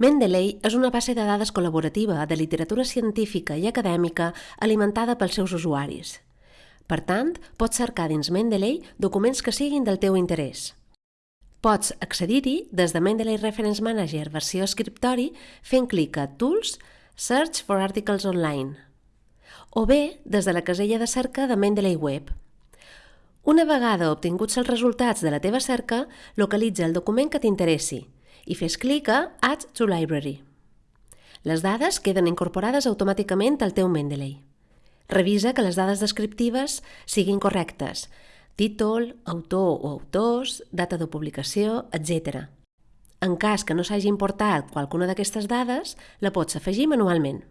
Mendeley és una base de dades col·laborativa de literatura científica i acadèmica alimentada pels seus usuaris. Per tant, pots cercar dins Mendeley documents que siguin del teu interès. Pots accedir-hi des de Mendeley Reference Manager versió escriptori fent clic a Tools, Search for Articles Online o bé des de la casella de cerca de Mendeley Web. Una vegada obtinguts els resultats de la teva cerca, localitza el document que t'interessi i fes clic a Add to Library. Les dades queden incorporades automàticament al teu Mendeley. Revisa que les dades descriptives siguin correctes, títol, autor o autors, data de publicació, etc. En cas que no s'hagi importat qualcuna d'aquestes dades, la pots afegir manualment.